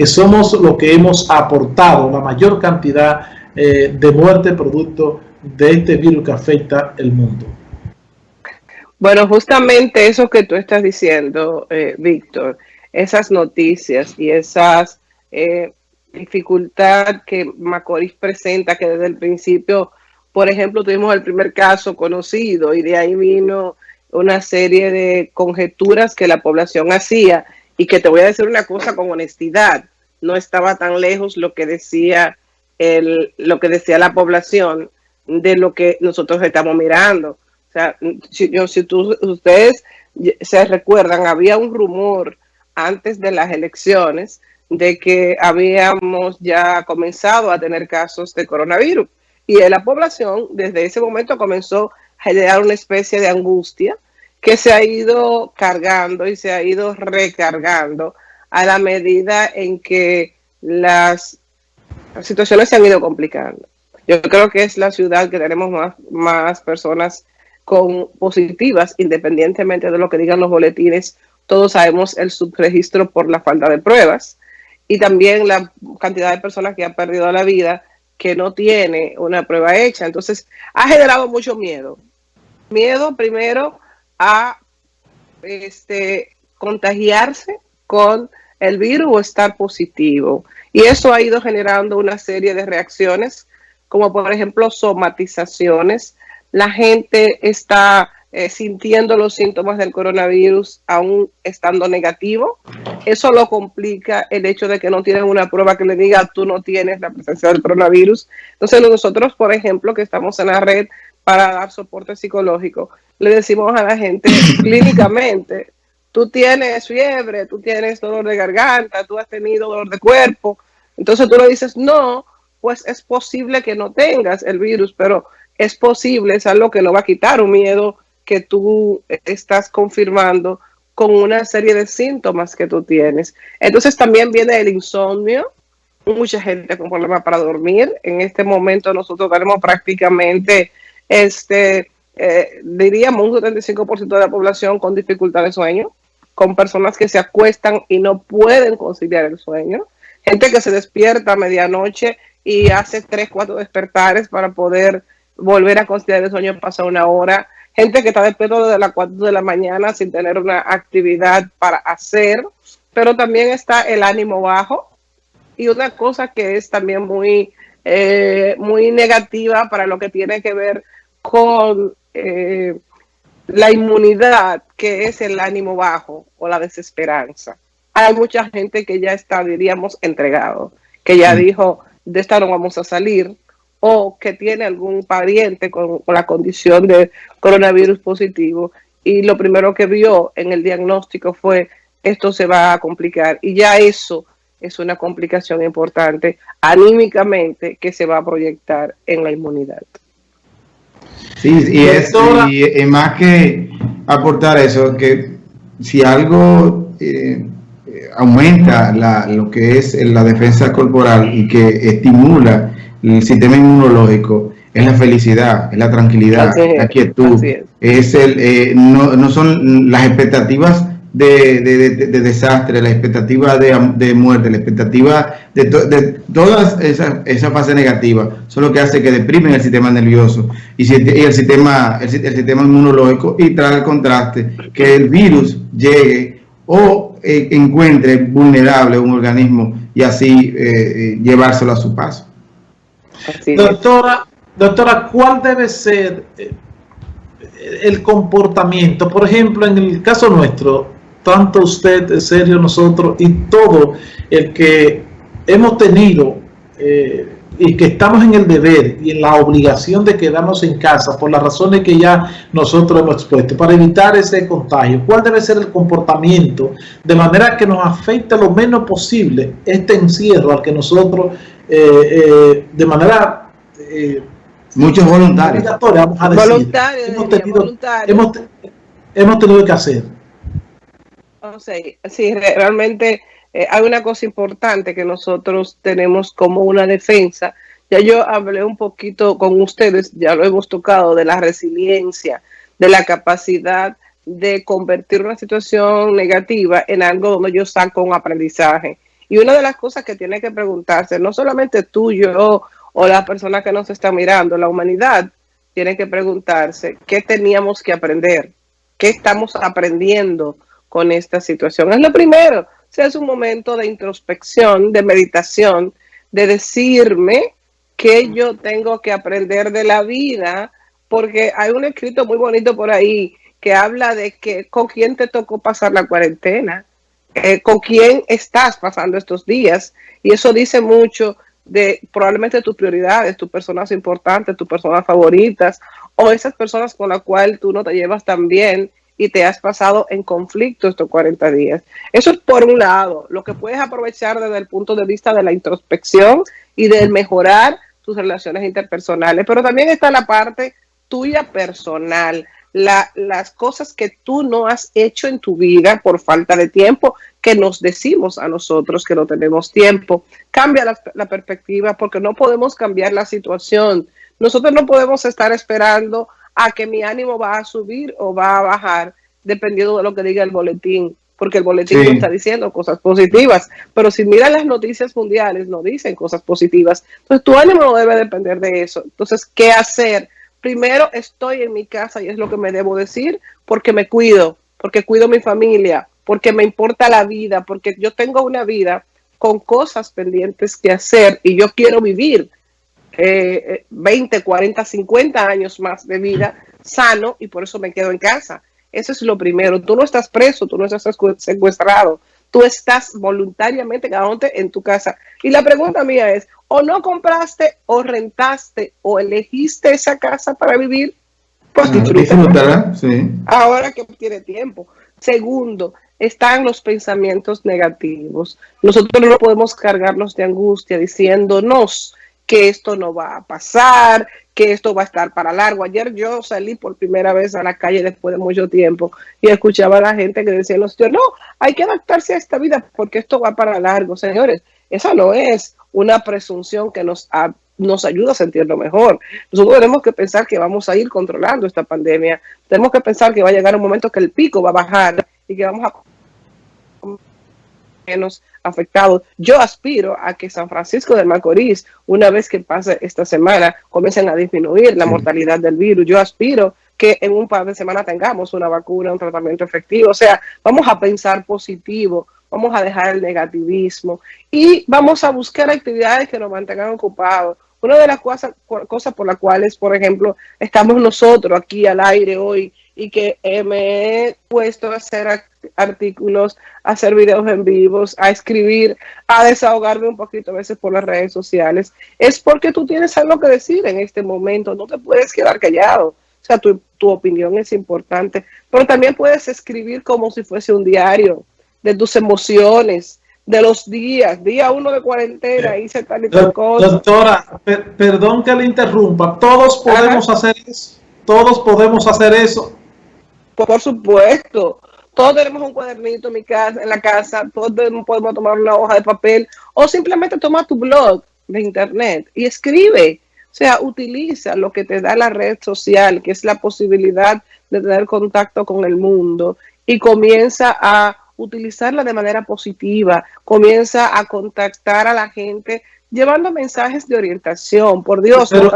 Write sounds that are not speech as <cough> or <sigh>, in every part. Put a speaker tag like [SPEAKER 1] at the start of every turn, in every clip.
[SPEAKER 1] que somos lo que hemos aportado la mayor cantidad eh, de muerte producto de este virus que afecta el mundo.
[SPEAKER 2] Bueno, justamente eso que tú estás diciendo, eh, Víctor, esas noticias y esas eh, dificultad que Macorís presenta, que desde el principio, por ejemplo, tuvimos el primer caso conocido y de ahí vino una serie de conjeturas que la población hacía y que te voy a decir una cosa con honestidad, no estaba tan lejos lo que decía el, lo que decía la población de lo que nosotros estamos mirando. O sea, si, yo, si tú, ustedes se recuerdan, había un rumor antes de las elecciones de que habíamos ya comenzado a tener casos de coronavirus. Y la población desde ese momento comenzó a generar una especie de angustia que se ha ido cargando y se ha ido recargando a la medida en que las situaciones se han ido complicando. Yo creo que es la ciudad que tenemos más, más personas con positivas, independientemente de lo que digan los boletines. Todos sabemos el subregistro por la falta de pruebas y también la cantidad de personas que han perdido la vida que no tiene una prueba hecha. Entonces, ha generado mucho miedo. Miedo primero a este, contagiarse con el virus o estar positivo. Y eso ha ido generando una serie de reacciones, como por ejemplo somatizaciones. La gente está eh, sintiendo los síntomas del coronavirus aún estando negativo. Eso lo complica el hecho de que no tienen una prueba que le diga tú no tienes la presencia del coronavirus. Entonces nosotros, por ejemplo, que estamos en la red para dar soporte psicológico, le decimos a la gente <laughs> clínicamente, tú tienes fiebre, tú tienes dolor de garganta, tú has tenido dolor de cuerpo. Entonces tú le dices, no, pues es posible que no tengas el virus, pero es posible, es algo que no va a quitar un miedo que tú estás confirmando con una serie de síntomas que tú tienes. Entonces también viene el insomnio, mucha gente con problemas para dormir. En este momento nosotros tenemos prácticamente, este, eh, diríamos, un 75% de la población con dificultad de sueño, con personas que se acuestan y no pueden conciliar el sueño, gente que se despierta a medianoche y hace tres, cuatro despertares para poder volver a conciliar el sueño, pasa una hora, gente que está despierto desde las 4 de la mañana sin tener una actividad para hacer, pero también está el ánimo bajo. Y una cosa que es también muy, eh, muy negativa para lo que tiene que ver con eh, la inmunidad, que es el ánimo bajo o la desesperanza. Hay mucha gente que ya está, diríamos, entregado, que ya mm. dijo, de esta no vamos a salir, o que tiene algún pariente con, la condición de coronavirus positivo y lo primero que vio en el diagnóstico fue esto se va a complicar y ya eso es una complicación importante anímicamente que se va a proyectar en la inmunidad.
[SPEAKER 3] Sí, y esto y, más que aportar eso, que si algo eh, aumenta la, lo que es la defensa corporal y que estimula el sistema inmunológico es la felicidad, es la tranquilidad, la quietud, es. el, eh, no, no, son las expectativas de, de, de, desastre, la expectativa de, muerte, la expectativa de, de todas esa, esa fase negativa, son lo que hace que deprimen el sistema nervioso y, y el, sistema, el, sistema inmunológico y trae el contraste que el virus llegue o eh, encuentre vulnerable un organismo y así eh, llevárselo a su paso.
[SPEAKER 1] Doctora, doctora, ¿cuál debe ser eh, el comportamiento? Por ejemplo, en el caso nuestro, tanto usted, Sergio, nosotros y todo el que hemos tenido eh, y que estamos en el deber y en la obligación de quedarnos en casa por las razones que ya nosotros hemos expuesto para evitar ese contagio. ¿Cuál debe ser el comportamiento de manera que nos afecte lo menos posible este encierro al que nosotros eh, eh, de manera...
[SPEAKER 3] Eh, Muchos voluntarios.
[SPEAKER 1] voluntarios, hemos, tenido, que hacer.
[SPEAKER 2] Sí, realmente hay una cosa importante que nosotros tenemos como una defensa. Ya yo hablé un poquito con ustedes, ya lo hemos tocado, de la resiliencia, de la capacidad de convertir una situación negativa en algo donde yo saco un aprendizaje. Y una de las cosas que tiene que preguntarse, no solamente tú, yo o la persona que nos está mirando, la humanidad tiene que preguntarse qué teníamos que aprender, qué estamos aprendiendo con esta situación. Es lo primero, si es un momento de introspección, de meditación, de decirme qué yo tengo que aprender de la vida, porque hay un escrito muy bonito por ahí que habla de que con quién te tocó pasar la cuarentena, eh, con quién estás pasando estos días, y eso dice mucho de probablemente tus prioridades, tus personas importantes, tus personas favoritas, o esas personas con las cuales tú no te llevas tan bien y te has pasado en conflicto estos 40 días. Eso es por un lado, lo que puedes aprovechar desde el punto de vista de la introspección y de mejorar tus relaciones interpersonales, pero también está la parte tuya personal, las cosas que tú no has hecho en tu vida por falta de tiempo, que nos decimos a nosotros que no tenemos tiempo. Cambia la perspectiva porque no podemos cambiar la situación. Nosotros no podemos estar esperando a que mi ánimo va a subir o va a bajar, dependiendo de lo que diga el boletín, porque el boletín está diciendo cosas positivas, pero si miran las noticias mundiales, no dicen cosas positivas. Entonces, tu ánimo no debe depender de eso. Entonces, ¿qué hacer? Primero, estoy en mi casa y es lo que me debo decir, porque me cuido, porque cuido mi familia, porque me importa la vida, porque yo tengo una vida con cosas pendientes que hacer y yo quiero vivir 20, 40, 50 años más de vida sano y por eso me quedo en casa. Eso es lo primero. Tú no estás preso, tú no estás secuestrado, tú estás voluntariamente quedándote en tu casa. Y la pregunta mía es, ¿o no compraste o rentaste o elegiste esa casa para vivir? Pues ah, Ahora que tiene tiempo. Segundo, están los pensamientos negativos. Nosotros no podemos cargarnos de angustia diciéndonos que esto no va a pasar, que esto va a estar para largo. Ayer yo salí por primera vez a la calle después de mucho tiempo y escuchaba a la gente que decía, los no, hay que adaptarse a esta vida porque esto va para largo. Señores, esa no es una presunción que nos, nos ayuda a sentirlo mejor. Nosotros tenemos que pensar que vamos a ir controlando esta pandemia. Tenemos que pensar que va a llegar un momento que el pico va a bajar y que vamos a menos afectados. Yo aspiro a que San Francisco de Macorís, una vez que pase esta semana, comiencen a disminuir la mortalidad del virus. Yo aspiro que en un par de semanas tengamos una vacuna, un tratamiento efectivo. O sea, vamos a pensar positivo, vamos a dejar el negativismo y vamos a buscar actividades que nos mantengan ocupados. Una de las cosas, cosas por las cuales, por ejemplo, estamos nosotros aquí al aire hoy y que me he puesto a hacer artículos, a hacer videos en vivos, a escribir, a desahogarme un poquito a veces por las redes sociales, es porque tú tienes algo que decir en este momento, no te puedes quedar callado. O sea, tu, tu opinión es importante, pero también puedes escribir como si fuese un diario de tus emociones, de los días, día uno de cuarentena, hice tal y tal cosa.
[SPEAKER 1] Doctora, perdón que le interrumpa, todos podemos hacer eso, todos podemos hacer eso.
[SPEAKER 2] Por supuesto. Todos tenemos un cuadernito en, mi casa, en la casa, todos podemos tomar una hoja de papel o simplemente toma tu blog de internet y escribe. O sea, utiliza lo que te da la red social, que es la posibilidad de tener contacto con el mundo y comienza a utilizarla de manera positiva, comienza a contactar a la gente llevando mensajes de orientación. Por Dios,
[SPEAKER 1] Pero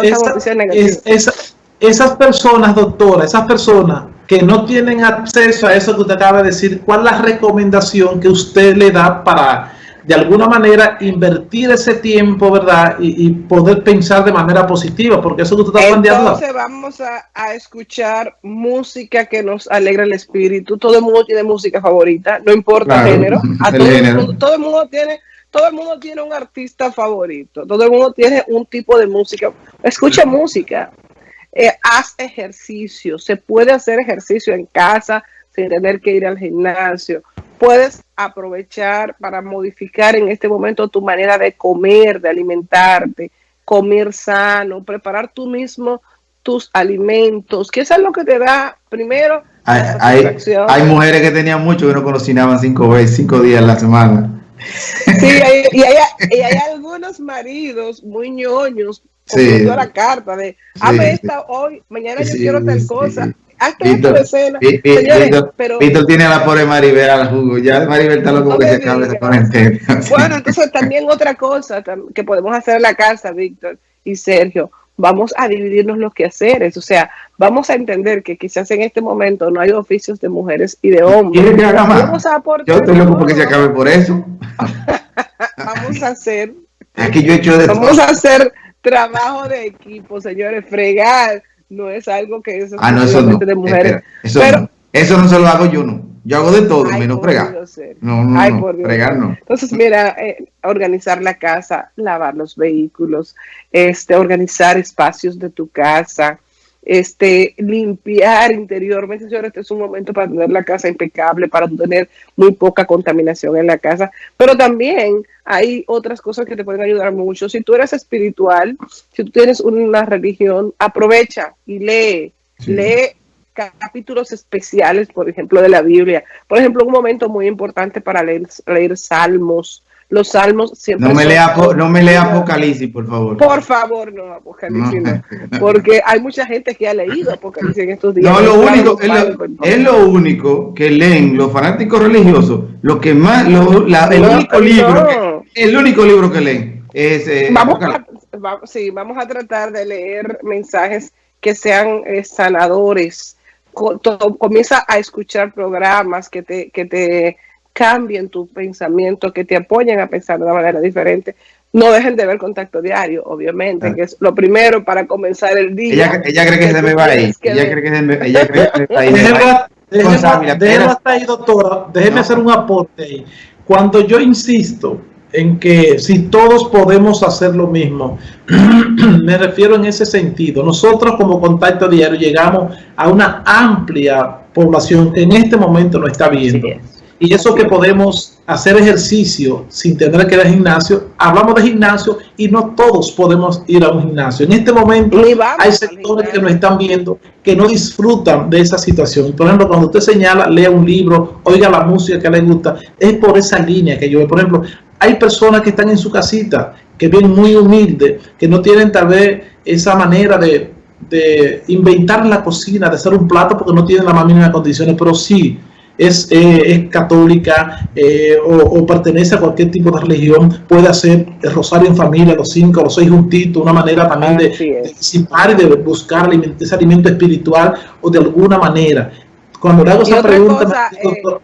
[SPEAKER 1] esas personas, doctora, esas personas que no tienen acceso a eso que usted acaba de decir, ¿cuál es la recomendación que usted le da para, de alguna manera, invertir ese tiempo, verdad, y, poder pensar de manera positiva? Porque eso que usted está
[SPEAKER 2] planteando. Entonces vamos a, escuchar música que nos alegra el espíritu. Todo el mundo tiene música favorita, no importa <laughs> el género. todo, el mundo, tiene todo el mundo tiene un artista favorito, todo el mundo tiene un tipo de música. Escucha música, eh, haz ejercicio, se puede hacer ejercicio en casa sin tener que ir al gimnasio. Puedes aprovechar para modificar en este momento tu manera de comer, de alimentarte, comer sano, preparar tú mismo tus alimentos, que eso es lo que te da primero.
[SPEAKER 3] Hay, hay, mujeres que tenían mucho que no cocinaban cinco veces, cinco días a la semana.
[SPEAKER 2] Sí, y, hay, y hay <laughs> algunos maridos muy ñoños sí. la carta de, hazme esta hoy, mañana yo quiero tal cosa.
[SPEAKER 3] Víctor, pero, Víctor tiene la pobre Maribel al jugo. Ya Maribel está loco que se acabe de
[SPEAKER 2] poner <laughs> Bueno, entonces también otra cosa que podemos hacer en la casa, Víctor y Sergio, vamos a dividirnos los quehaceres. O sea, vamos a entender que quizás en este momento no hay oficios de mujeres y de hombres.
[SPEAKER 3] que haga más? Yo estoy loco porque se acabe por eso. <laughs>
[SPEAKER 2] vamos a hacer.
[SPEAKER 3] Yo he hecho de
[SPEAKER 2] Vamos a hacer trabajo de equipo, señores. Fregar no es algo que es
[SPEAKER 3] ah, no, eso no. de mujeres. eso, no. eso no se lo hago yo, no. Yo hago de todo, menos fregar. No, no, no, fregar no.
[SPEAKER 2] Entonces, mira, eh, organizar la casa, lavar los vehículos, este, organizar espacios de tu casa, este, limpiar interiormente, señores, este es un momento para tener la casa impecable, para tener muy poca contaminación en la casa, pero también hay otras cosas que te pueden ayudar mucho. Si tú eres espiritual, si tú tienes una religión, aprovecha y lee, lee capítulos especiales, por ejemplo, de la Biblia. Por ejemplo, un momento muy importante para leer, leer salmos, los salmos siempre.
[SPEAKER 3] No me, lea, no me lea Apocalipsis, por favor.
[SPEAKER 2] Por favor, no, Apocalipsis no. <laughs> Porque hay mucha gente que ha leído Apocalipsis en estos días.
[SPEAKER 3] No, lo único, es lo, único que leen los fanáticos religiosos, lo que más, lo, la, el único libro, el único libro que leen es.
[SPEAKER 2] Eh, vamos a, sí, vamos a tratar de leer mensajes que sean eh, sanadores. comienza a escuchar programas que te, que te cambien tu pensamiento, que te apoyen a pensar de una manera diferente. No dejen de ver contacto diario, obviamente, que es lo primero para comenzar el
[SPEAKER 3] día. Ella, cree que, se me va a ir. Ella cree que se me, ella cree que se va a
[SPEAKER 1] ir. Déjeme hasta ahí, doctora. Déjeme hacer un aporte ahí. Cuando yo insisto en que si todos podemos hacer lo mismo, <clears throat> me refiero en ese sentido. Nosotros como contacto diario llegamos a una amplia población que en este momento no está viendo. Y eso que podemos hacer ejercicio sin tener que ir al gimnasio, hablamos de gimnasio y no todos podemos ir a un gimnasio. En este momento hay sectores que nos están viendo que no disfrutan de esa situación. Por ejemplo, cuando usted señala, lea un libro, oiga la música que le gusta, es por esa línea que yo veo. Por ejemplo, hay personas que están en su casita, que vienen muy humildes, que no tienen tal vez esa manera de, de inventar la cocina, de hacer un plato porque no tienen la más mínima condiciones, pero sí es, eh, es católica eh, o, pertenece a cualquier tipo de religión, puede hacer el rosario en familia, los cinco, los seis juntitos, una manera también de, disipar y de buscar ese alimento espiritual o de alguna manera. Cuando le hago esa pregunta,